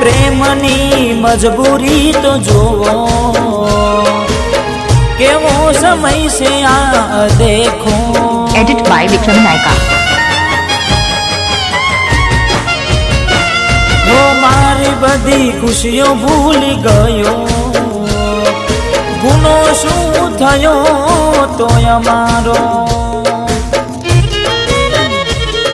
પ્રેમની મજબૂરી તો જોવો કેવો સમય છે આ દેખો. એડિટ બાય વિક્રમ નાયકા હો મારી બધી ખુશીઓ ભૂલી ગયો. ગુનો શું થયો તો અમારો